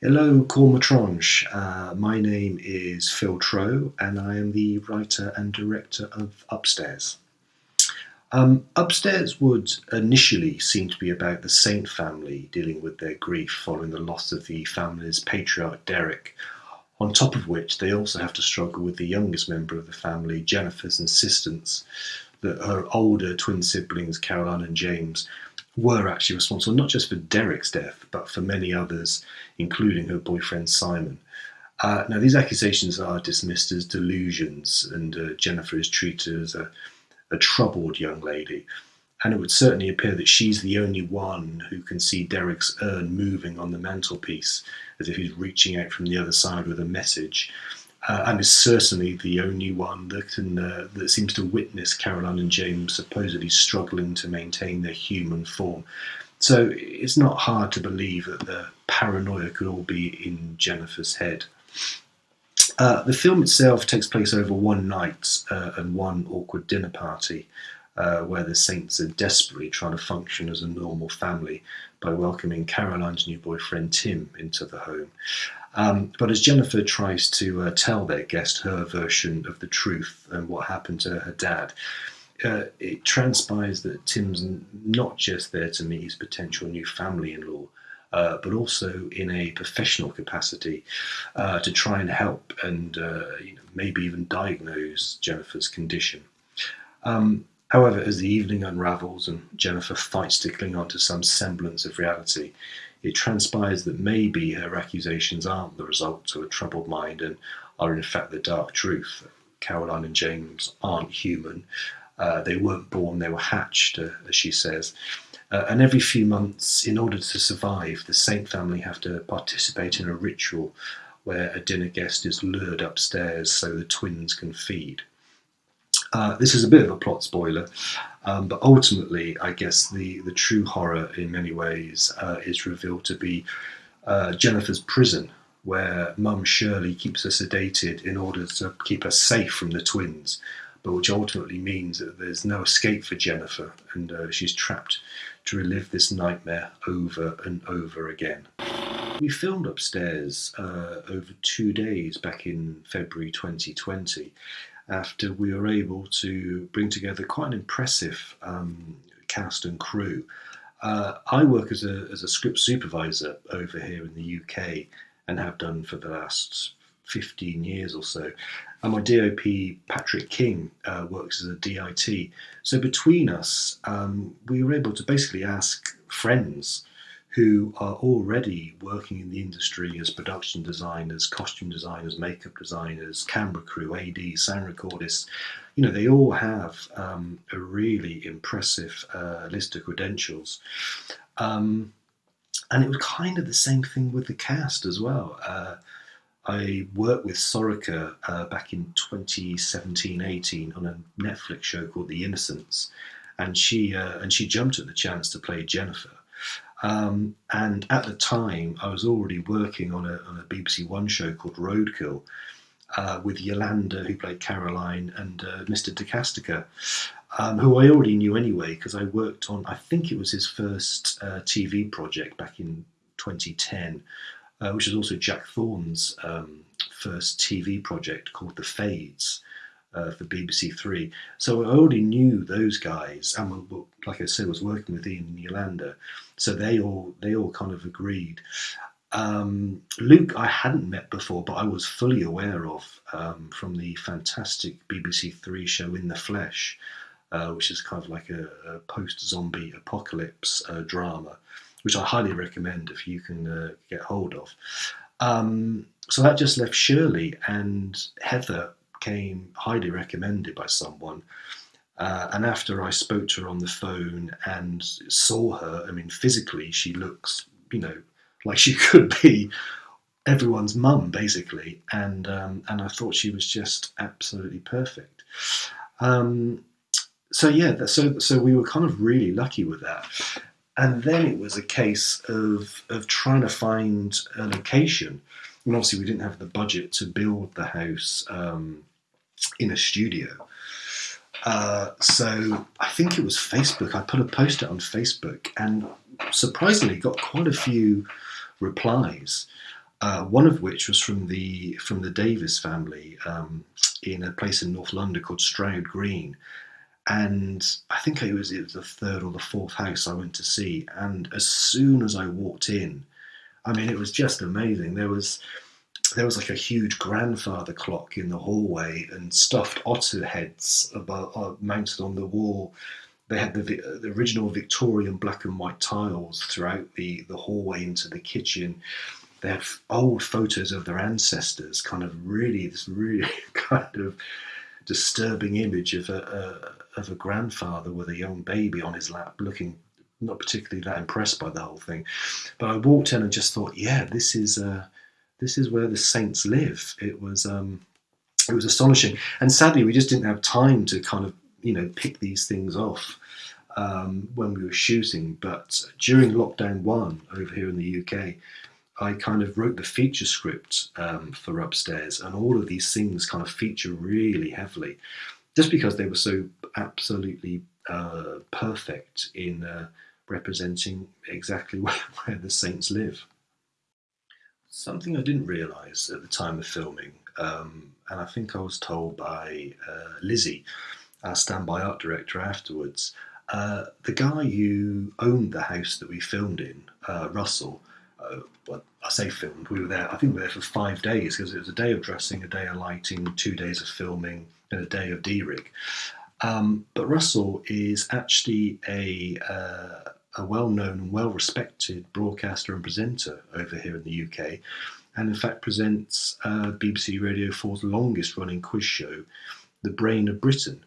Hello, Court Métrage. Uh, my name is Phil Trow, and I am the writer and director of Upstairs. Um, Upstairs would initially seem to be about the Saint family dealing with their grief following the loss of the family's patriarch Derek, on top of which they also have to struggle with the youngest member of the family, Jennifer's insistence that her older twin siblings, Caroline and James, were actually responsible not just for Derek's death, but for many others, including her boyfriend Simon. Uh, now, these accusations are dismissed as delusions, and uh, Jennifer is treated as a, a troubled young lady. And it would certainly appear that she's the only one who can see Derek's urn moving on the mantelpiece as if he's reaching out from the other side with a message uh, and is certainly the only one that can uh, that seems to witness Caroline and James supposedly struggling to maintain their human form. So it's not hard to believe that the paranoia could all be in Jennifer's head. Uh, the film itself takes place over one night uh, and one awkward dinner party. Uh, where the Saints are desperately trying to function as a normal family by welcoming Caroline's new boyfriend Tim into the home. Um, but as Jennifer tries to uh, tell their guest her version of the truth and what happened to her dad, uh, it transpires that Tim's not just there to meet his potential new family in law, uh, but also in a professional capacity uh, to try and help and uh, you know, maybe even diagnose Jennifer's condition. Um, however, as the evening unravels and Jennifer fights to cling on to some semblance of reality, it transpires that maybe her accusations aren't the result of a troubled mind and are in fact the dark truth. Caroline and James aren't human. Uh, they weren't born, they were hatched, uh, as she says. Uh, and every few months, in order to survive, the Saint family have to participate in a ritual where a dinner guest is lured upstairs so the twins can feed. Uh, this is a bit of a plot spoiler, um, but ultimately, I guess the, the true horror in many ways uh, is revealed to be uh, Jennifer's prison, where Mum Shirley keeps her sedated in order to keep her safe from the twins, but which ultimately means that there's no escape for Jennifer and uh, she's trapped to relive this nightmare over and over again. We filmed upstairs uh, over two days back in February 2020 after we were able to bring together quite an impressive um, cast and crew. Uh, I work as a, as a script supervisor over here in the UK and have done for the last 15 years or so. And my DOP, Patrick King, uh, works as a DIT. So between us, um, we were able to basically ask friends who are already working in the industry as production designers, costume designers, makeup designers, camera crew, AD, sound recordists. You know, they all have um, a really impressive uh, list of credentials. Um, and it was kind of the same thing with the cast as well. Uh, I worked with Sorcha uh, back in 2017-18 on a Netflix show called The Innocents, and she uh, and she jumped at the chance to play Jennifer. Um, and at the time, I was already working on a, on a BBC One show called Roadkill uh, with Yolanda, who played Caroline, and uh, Mr. De Caestecker, um, who I already knew anyway because I worked on, I think it was his first uh, TV project back in 2010, uh, which was also Jack Thorne's um, first TV project called The Fades uh, for BBC Three. So I already knew those guys, and like I said, was working with Iain and Yolanda. So they all they all kind of agreed. Um, Luke, I hadn't met before, but I was fully aware of um, from the fantastic BBC Three show In the Flesh, uh, which is kind of like a, a post-zombie apocalypse uh, drama, which I highly recommend if you can uh, get hold of. Um, so that just left Shirley and Heather came highly recommended by someone. Uh, and after I spoke to her on the phone and saw her, I mean, physically, she looks, you know, like she could be everyone's mum, basically. And um, and I thought she was just absolutely perfect. Um, so yeah, so so we were kind of really lucky with that. And then it was a case of of trying to find a location. And obviously, we didn't have the budget to build the house um, in a studio. Uh, so I think it was Facebook. I put a post on Facebook and surprisingly got quite a few replies. Uh, one of which was from the from the Davis family um, in a place in North London called Stroud Green, and I think it was it was the third or the fourth house I went to see. And as soon as I walked in, I mean, it was just amazing. There was there was like a huge grandfather clock in the hallway and stuffed otter heads above, uh, mounted on the wall. They had the, the original Victorian black and white tiles throughout the, the hallway into the kitchen. They had old photos of their ancestors, kind of really, this really kind of disturbing image of a, a, of a grandfather with a young baby on his lap, looking not particularly that impressed by the whole thing. But I walked in and just thought, yeah, this is uh, this is where the saints live. It was um, it was astonishing, and sadly, we just didn't have time to kind of you know pick these things off um, when we were shooting. But during lockdown one over here in the UK, I kind of wrote the feature script um, for Upstairs, and all of these things kind of feature really heavily, just because they were so absolutely uh, perfect in uh, representing exactly where, where, the saints live. Something I didn't realise at the time of filming, um, and I think I was told by uh, Lizzie, our standby art director, afterwards. Uh, the guy who owned the house that we filmed in, uh, Russell, uh, well, I say filmed, we were there, I think we were there for five days because it was a day of dressing, a day of lighting, two days of filming, and a day of D-rig. Um, but Russell is actually a, uh, a well-known and well-respected broadcaster and presenter over here in the UK, and in fact presents uh, BBC Radio 4's longest-running quiz show, The Brain of Britain.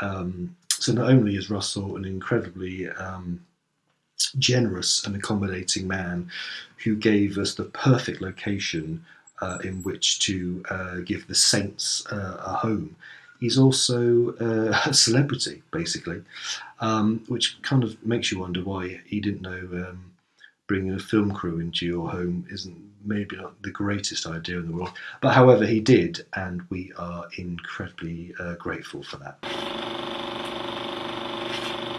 Um, so not only is Russell an incredibly um, generous and accommodating man who gave us the perfect location uh, in which to uh, give the Saints uh, a home. He's also uh, a celebrity, basically, um, which kind of makes you wonder why he didn't know um, bringing a film crew into your home isn't maybe not the greatest idea in the world. But however, he did, and we are incredibly uh, grateful for that.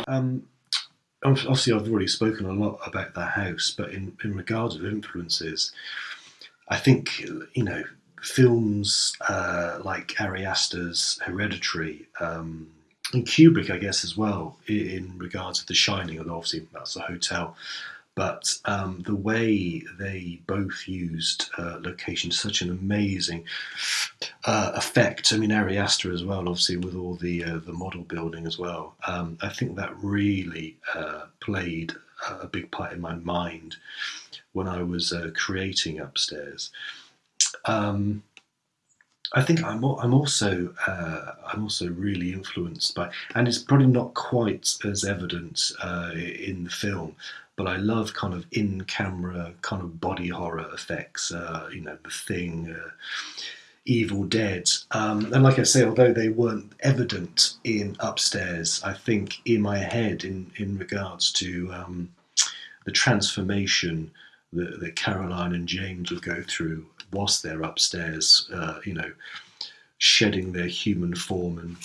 Um, obviously I've already spoken a lot about the house, but in, in regards of influences, I think, you know, films uh, like Ari Aster's Hereditary, um, and Kubrick, I guess, as well, in, regards to The Shining, and obviously that's a hotel, but um, the way they both used uh, location, such an amazing uh, effect. I mean, Ari Aster as well, obviously with all the uh, the model building as well. Um, I think that really uh, played a big part in my mind when I was uh, creating upstairs. Um, I think I'm, I'm also uh, I'm also really influenced by, and it's probably not quite as evident in the film, but I love kind of in-camera kind of body horror effects. Uh, you know, The Thing, uh, Evil Dead, um, and like I say, although they weren't evident in Upstairs, I think in my head, in in regards to um, the transformation that, that, Caroline and James would go through whilst they're upstairs, uh, you know, shedding their human form and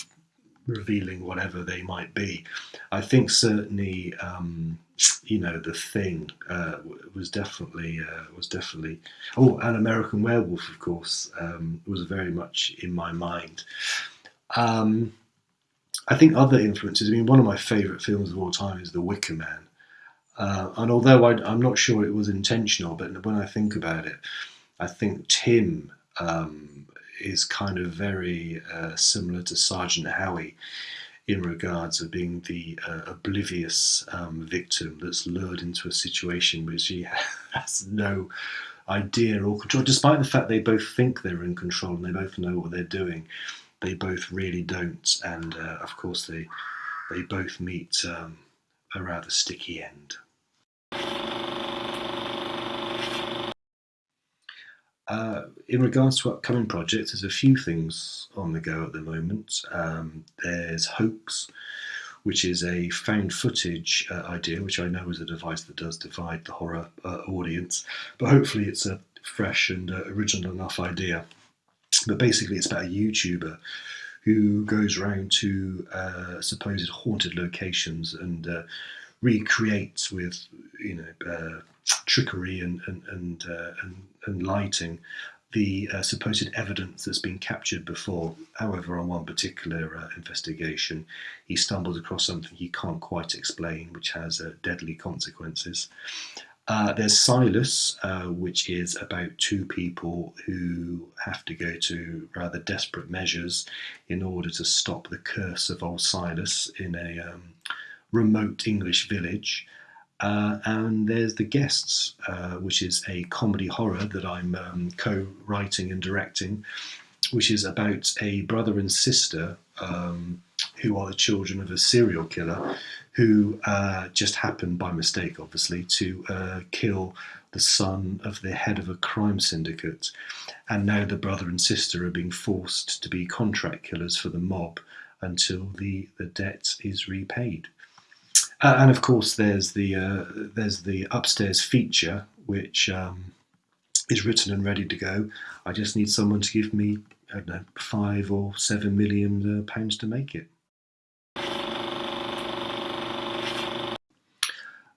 revealing whatever they might be. I think certainly, um, you know, the thing uh, was definitely uh, was definitely. Oh, an American Werewolf, of course, um, was very much in my mind. Um, I think other influences. I mean, one of my favourite films of all time is The Wicker Man. Uh, and although I, am not sure it was intentional, but when I think about it, I think Tim um, is kind of very uh, similar to Sergeant Howie in regards of being the uh, oblivious um, victim that's lured into a situation which he has no idea or control, despite the fact they both think they're in control and they both know what they're doing. They both really don't, and uh, of course they they both meet um, a rather sticky end. Uh, in regards to upcoming projects, there's a few things on the go at the moment. Um, there's Hoax, which is a found footage uh, idea, which I know is a device that does divide the horror uh, audience, but hopefully it's a fresh and uh, original enough idea. But basically, it's about a YouTuber who goes around to uh, supposed haunted locations and recreates with, you know, trickery and and and, uh, and, and lighting the uh, supposed evidence that's been captured before. However, on one particular uh, investigation, he stumbled across something he can't quite explain, which has uh, deadly consequences. Uh, there's Silas, uh, which is about two people who have to go to rather desperate measures in order to stop the curse of old Silas in a um, remote English village. Uh, and there's The Guests, uh, which is a comedy horror that I'm um, co writing and directing, which is about a brother and sister um, who are the children of a serial killer who uh, just happened by mistake, obviously, to uh, kill the son of the head of a crime syndicate. And now the brother and sister are being forced to be contract killers for the mob until the, the debt is repaid. Uh, and of course, there's the uh, there's the upstairs feature, which um, is written and ready to go. I just need someone to give me I don't know five or seven million uh, pounds to make it.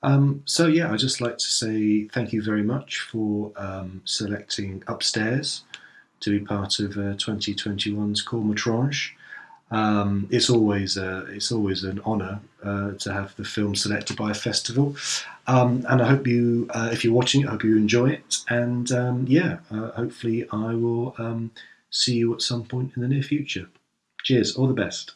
Um, so yeah, I'd just like to say thank you very much for um, selecting Upstairs to be part of 2021's Court Métrage. Um, it's always a, it's always an honour uh, to have the film selected by a festival, um, and I hope you, uh, if you're watching I hope you enjoy it. And um, yeah, uh, hopefully I will um, see you at some point in the near future. Cheers, all the best.